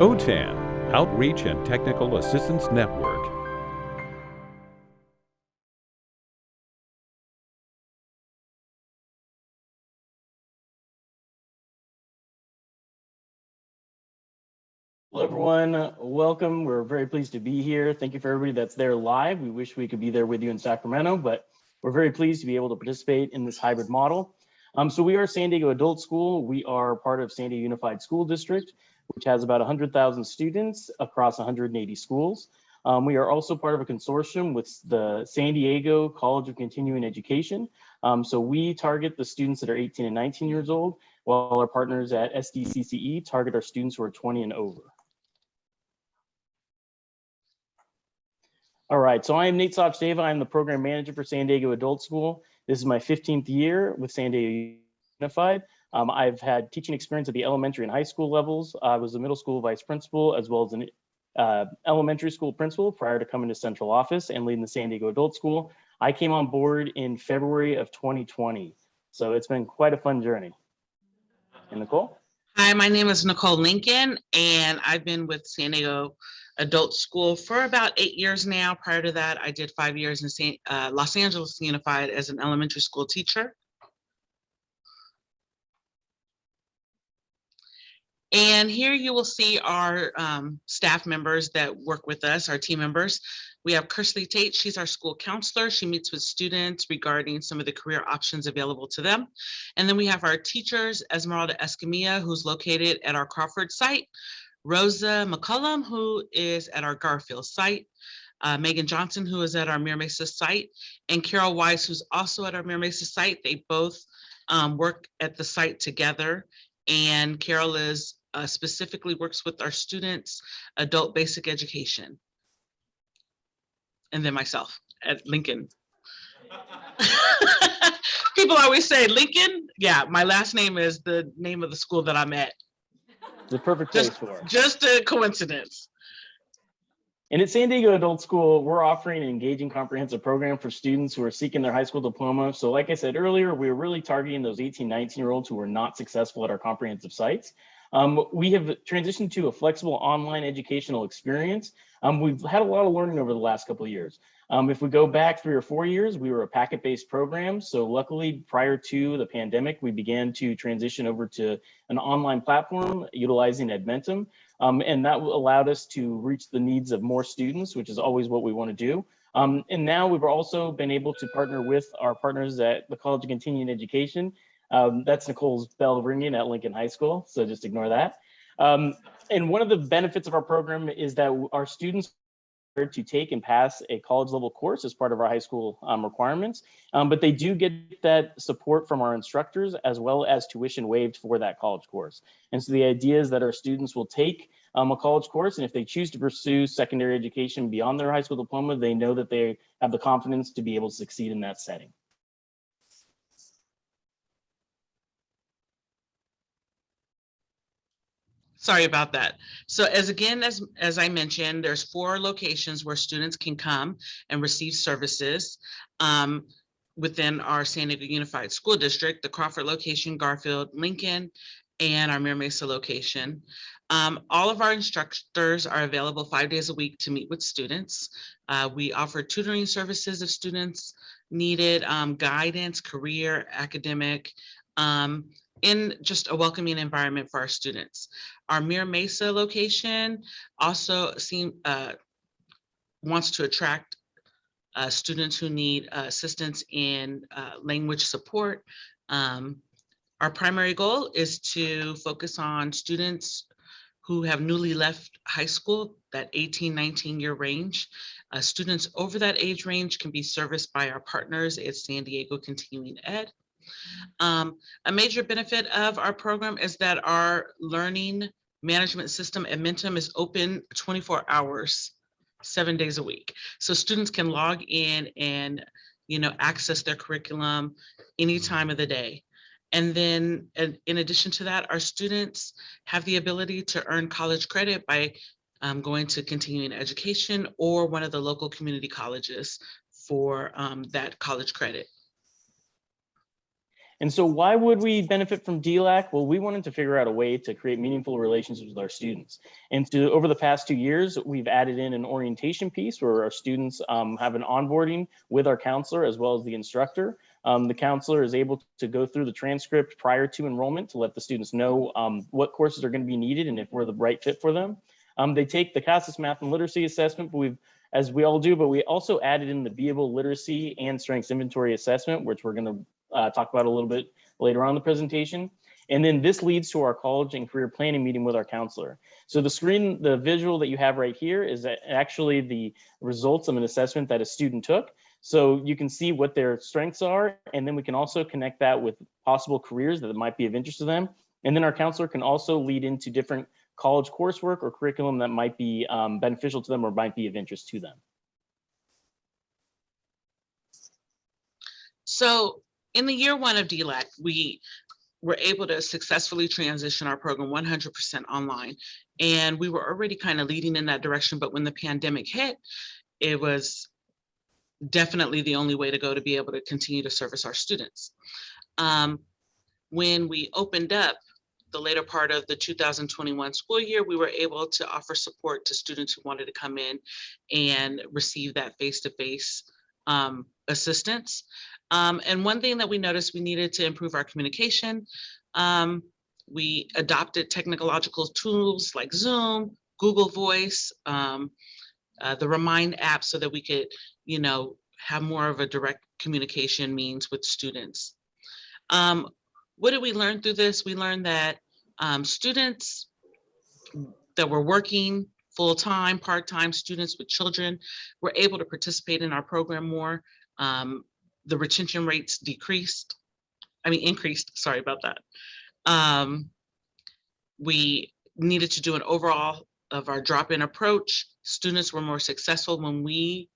OTAN, Outreach and Technical Assistance Network. Hello, everyone. Welcome. We're very pleased to be here. Thank you for everybody that's there live. We wish we could be there with you in Sacramento, but we're very pleased to be able to participate in this hybrid model. Um, so we are San Diego Adult School. We are part of San Diego Unified School District, which has about 100,000 students across 180 schools. Um, we are also part of a consortium with the San Diego College of Continuing Education. Um, so we target the students that are 18 and 19 years old, while our partners at SDCCE target our students who are 20 and over. All right, so I am Nate Sachdeva. I'm the program manager for San Diego Adult School. This is my 15th year with San Diego Unified. Um, I've had teaching experience at the elementary and high school levels. I was a middle school vice principal as well as an uh, elementary school principal prior to coming to central office and leading the San Diego Adult School. I came on board in February of 2020. So it's been quite a fun journey. And Nicole? Hi, my name is Nicole Lincoln, and I've been with San Diego adult school for about eight years now. Prior to that, I did five years in San, uh, Los Angeles Unified as an elementary school teacher. And here you will see our um, staff members that work with us, our team members. We have Kersley Tate, she's our school counselor. She meets with students regarding some of the career options available to them. And then we have our teachers, Esmeralda Escamilla, who's located at our Crawford site. Rosa McCullum, who is at our Garfield site, uh, Megan Johnson, who is at our Mira Mesa site, and Carol Weiss, who's also at our Mira Mesa site. They both um, work at the site together. And Carol is uh, specifically works with our students, adult basic education. And then myself at Lincoln. People always say Lincoln. Yeah, my last name is the name of the school that I'm at. The perfect place Just, for it. just a coincidence. And at San Diego Adult School, we're offering an engaging comprehensive program for students who are seeking their high school diploma. So like I said earlier, we're really targeting those 18, 19 year olds who are not successful at our comprehensive sites. Um, we have transitioned to a flexible online educational experience. Um, we've had a lot of learning over the last couple of years. Um, if we go back three or four years, we were a packet-based program. So luckily, prior to the pandemic, we began to transition over to an online platform utilizing Edmentum. Um, and that allowed us to reach the needs of more students, which is always what we want to do. Um, and now we've also been able to partner with our partners at the College of Continuing Education. Um, that's Nicole's bell ringing at Lincoln High School, so just ignore that. Um, and one of the benefits of our program is that our students are to take and pass a college level course as part of our high school um, requirements, um, but they do get that support from our instructors as well as tuition waived for that college course. And so the idea is that our students will take um, a college course, and if they choose to pursue secondary education beyond their high school diploma, they know that they have the confidence to be able to succeed in that setting. Sorry about that. So as again, as, as I mentioned, there's four locations where students can come and receive services um, within our San Diego Unified School District, the Crawford location, Garfield, Lincoln, and our Mira Mesa location. Um, all of our instructors are available five days a week to meet with students. Uh, we offer tutoring services if students needed, um, guidance, career, academic, um, in just a welcoming environment for our students. Our Mira Mesa location also seem, uh, wants to attract uh, students who need uh, assistance in uh, language support. Um, our primary goal is to focus on students who have newly left high school, that 18, 19 year range. Uh, students over that age range can be serviced by our partners at San Diego Continuing Ed. Um, a major benefit of our program is that our learning management system Edmentum is open 24 hours, seven days a week. So students can log in and you know, access their curriculum any time of the day. And then in, addition to that, our students have the ability to earn college credit by um, going to continuing education or one of the local community colleges for um, that college credit. And so why would we benefit from DLAC? Well, we wanted to figure out a way to create meaningful relationships with our students. And to, over the past two years, we've added in an orientation piece where our students um, have an onboarding with our counselor as well as the instructor. Um, the counselor is able to go through the transcript prior to enrollment to let the students know um, what courses are going to be needed and if we're the right fit for them. Um, they take the CASAS math and literacy assessment, but we've, as we all do, but we also added in the Beable literacy and strengths inventory assessment, which we're going to uh, talk about a little bit later on in the presentation. And then this leads to our college and career planning meeting with our counselor. So the screen, the visual that you have right here is actually the results of an assessment that a student took. So you can see what their strengths are, and then we can also connect that with possible careers that might be of interest to them. And then our counselor can also lead into different college coursework or curriculum that might be um, beneficial to them or might be of interest to them. So in the year one of DLAC, we were able to successfully transition our program 100% online. And we were already kind of leading in that direction, but when the pandemic hit, it was definitely the only way to go to be able to continue to service our students. Um, when we opened up the later part of the 2021 school year, we were able to offer support to students who wanted to come in and receive that face-to-face -face, um, assistance. Um, and one thing that we noticed we needed to improve our communication. Um, we adopted technological tools like Zoom, Google Voice, um, uh, the Remind app so that we could, you know, have more of a direct communication means with students. Um, what did we learn through this? We learned that um, students that were working full-time, part-time students with children were able to participate in our program more. Um, the retention rates decreased, I mean, increased, sorry about that. Um, we needed to do an overall of our drop-in approach. Students were more successful when we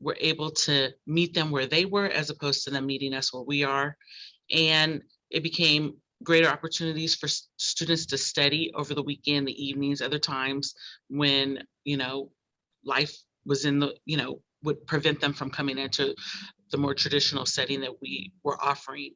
were able to meet them where they were as opposed to them meeting us where we are. And it became greater opportunities for students to study over the weekend, the evenings, other times when, you know, life was in the, you know, would prevent them from coming into the more traditional setting that we were offering.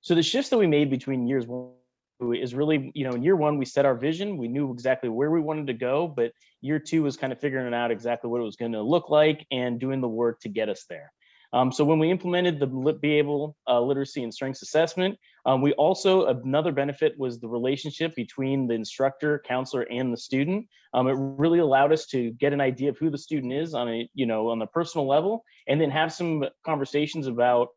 So the shifts that we made between years one is really, you know, in year one, we set our vision, we knew exactly where we wanted to go, but year two was kind of figuring out exactly what it was going to look like and doing the work to get us there. Um, so when we implemented the Beable uh, Literacy and Strengths Assessment, um, we also, another benefit was the relationship between the instructor, counselor, and the student. Um, it really allowed us to get an idea of who the student is on a, you know, on the personal level, and then have some conversations about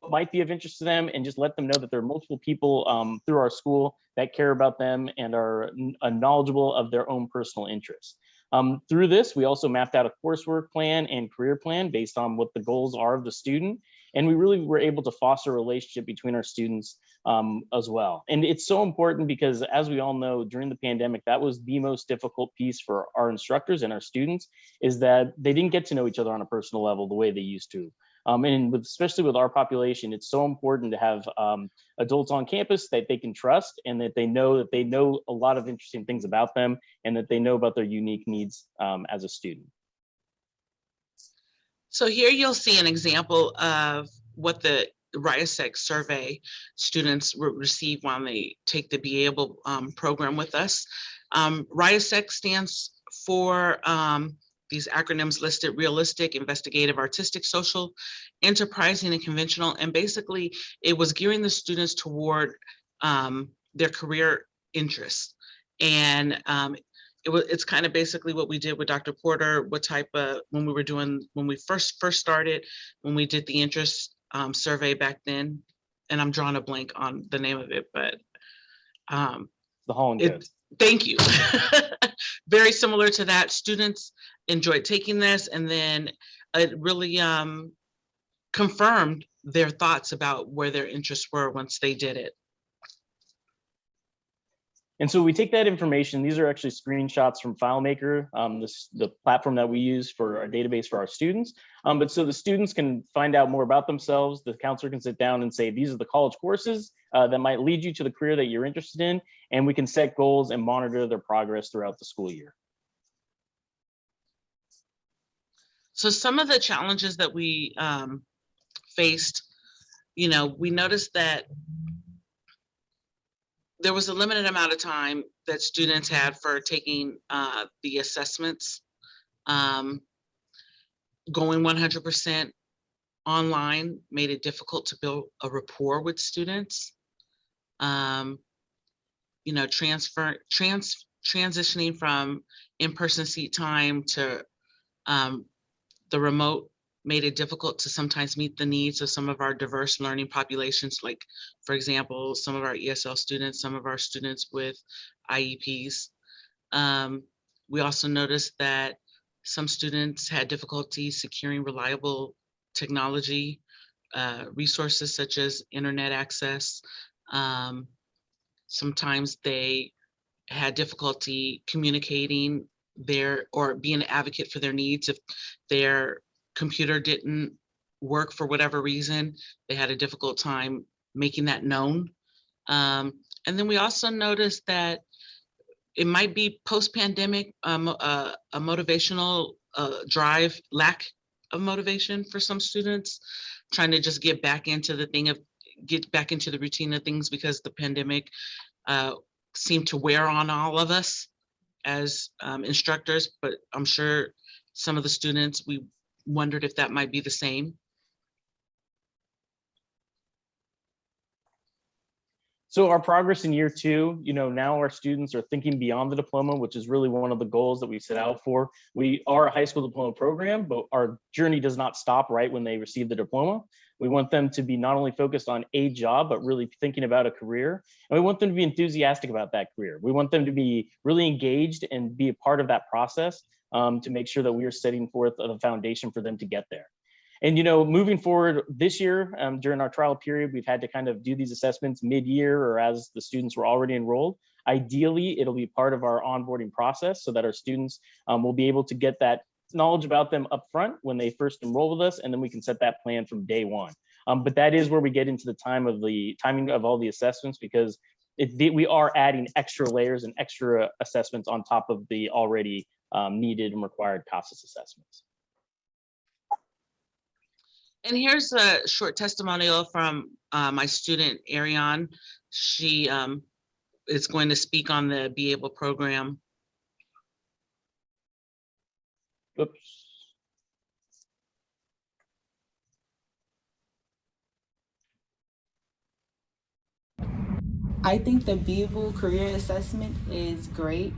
what might be of interest to them and just let them know that there are multiple people um, through our school that care about them and are uh, knowledgeable of their own personal interests. Um, through this, we also mapped out a coursework plan and career plan based on what the goals are of the student. And we really were able to foster a relationship between our students um, as well. And it's so important because as we all know, during the pandemic, that was the most difficult piece for our instructors and our students is that they didn't get to know each other on a personal level the way they used to. Um, and with, especially with our population, it's so important to have um, adults on campus that they can trust and that they know that they know a lot of interesting things about them and that they know about their unique needs um, as a student. So here you'll see an example of what the RIASEC survey students receive when they take the Beable um, program with us. Um, stands for um, these acronyms listed realistic, investigative, artistic, social, enterprising, and conventional. And basically, it was gearing the students toward um, their career interests. And um, it was it's kind of basically what we did with Dr. Porter, what type of when we were doing when we first first started, when we did the interest um, survey back then. And I'm drawing a blank on the name of it, but um, the Holland it, Thank you. Very similar to that. Students enjoyed taking this and then it really um, confirmed their thoughts about where their interests were once they did it. And so we take that information, these are actually screenshots from FileMaker, um, this, the platform that we use for our database for our students. Um, but so the students can find out more about themselves, the counselor can sit down and say, these are the college courses uh, that might lead you to the career that you're interested in, and we can set goals and monitor their progress throughout the school year. So some of the challenges that we um, faced, you know, we noticed that there was a limited amount of time that students had for taking uh, the assessments. Um, Going one hundred percent online made it difficult to build a rapport with students. Um, You know, transfer, trans, transitioning from in-person seat time to um, the remote made it difficult to sometimes meet the needs of some of our diverse learning populations, like, for example, some of our ESL students, some of our students with IEPs. Um, we also noticed that some students had difficulty securing reliable technology, uh, resources such as internet access. Um, sometimes they had difficulty communicating their or being an advocate for their needs if their computer didn't work for whatever reason they had a difficult time making that known. Um, and then we also noticed that it might be post-pandemic um, uh, a motivational uh, drive lack of motivation for some students trying to just get back into the thing of get back into the routine of things because the pandemic uh, seemed to wear on all of us as um, instructors, but I'm sure some of the students, we wondered if that might be the same. So our progress in year two, you know, now our students are thinking beyond the diploma, which is really one of the goals that we set out for. We are a high school diploma program, but our journey does not stop right when they receive the diploma. We want them to be not only focused on a job, but really thinking about a career. And we want them to be enthusiastic about that career. We want them to be really engaged and be a part of that process um, to make sure that we are setting forth the foundation for them to get there. And you know, moving forward this year um, during our trial period, we've had to kind of do these assessments mid-year or as the students were already enrolled. Ideally, it'll be part of our onboarding process so that our students um, will be able to get that knowledge about them up front when they first enroll with us, and then we can set that plan from day one. Um, but that is where we get into the time of the timing of all the assessments because it, we are adding extra layers and extra assessments on top of the already um, needed and required CASAS assessments. And here's a short testimonial from uh, my student, Ariane. She um, is going to speak on the Beable program. Oops. I think the Beable career assessment is great.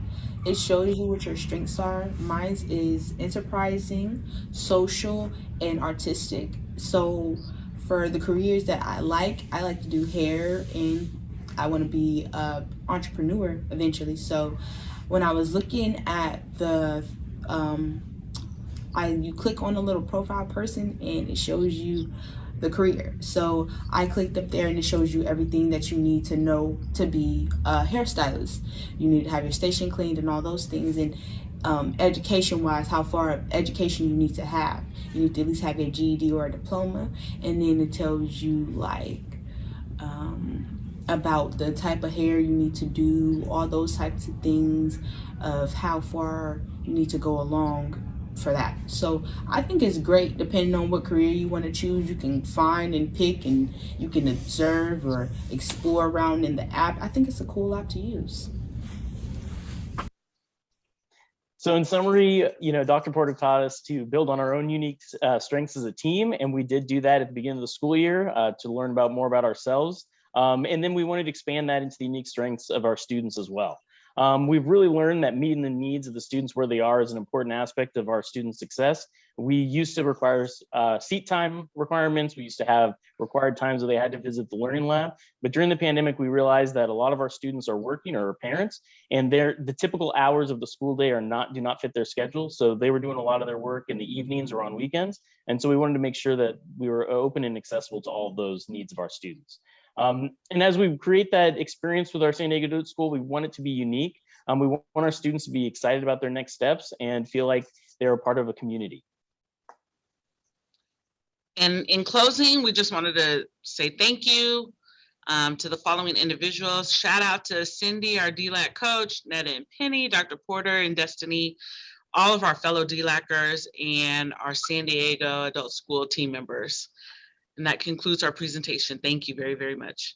It shows you what your strengths are. Mine is enterprising, social, and artistic. So for the careers that I like, I like to do hair and I want to be a entrepreneur eventually. So when I was looking at the um, I you click on a little profile person and it shows you the career. So I clicked up there and it shows you everything that you need to know to be a hairstylist. You need to have your station cleaned and all those things. And um, education wise, how far education you need to have. You need to at least have a GED or a diploma. And then it tells you like um, about the type of hair you need to do, all those types of things of how far you need to go along for that. So I think it's great depending on what career you want to choose. You can find and pick and you can observe or explore around in the app. I think it's a cool app to use. So in summary, you know, Dr. Porter taught us to build on our own unique uh, strengths as a team, and we did do that at the beginning of the school year uh, to learn about more about ourselves. Um, and then we wanted to expand that into the unique strengths of our students as well. Um, we've really learned that meeting the needs of the students where they are is an important aspect of our student success. We used to require uh, seat time requirements. We used to have required times where they had to visit the learning lab. But during the pandemic, we realized that a lot of our students are working or are parents, and they're, the typical hours of the school day are not do not fit their schedule. So they were doing a lot of their work in the evenings or on weekends. And so we wanted to make sure that we were open and accessible to all of those needs of our students. Um, and as we create that experience with our San Diego School, we want it to be unique. Um, we want our students to be excited about their next steps and feel like they're a part of a community. And in closing, we just wanted to say thank you um, to the following individuals. Shout out to Cindy, our DLAC coach, Netta and Penny, Dr. Porter and Destiny, all of our fellow DLACers and our San Diego Adult School team members. And that concludes our presentation. Thank you very, very much.